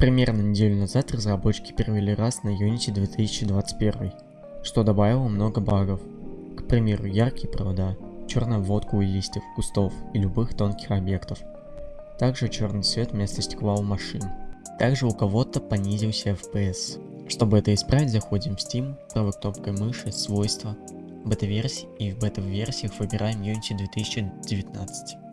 Примерно неделю назад разработчики перевели раз на Unity 2021, что добавило много багов. К примеру, яркие провода, черную водку и листьев, кустов и любых тонких объектов. Также черный цвет вместо стекла у машин. Также у кого-то понизился FPS. Чтобы это исправить, заходим в Steam, правой кнопкой мыши, свойства, бета-версии и в бета-версиях выбираем Unity 2019.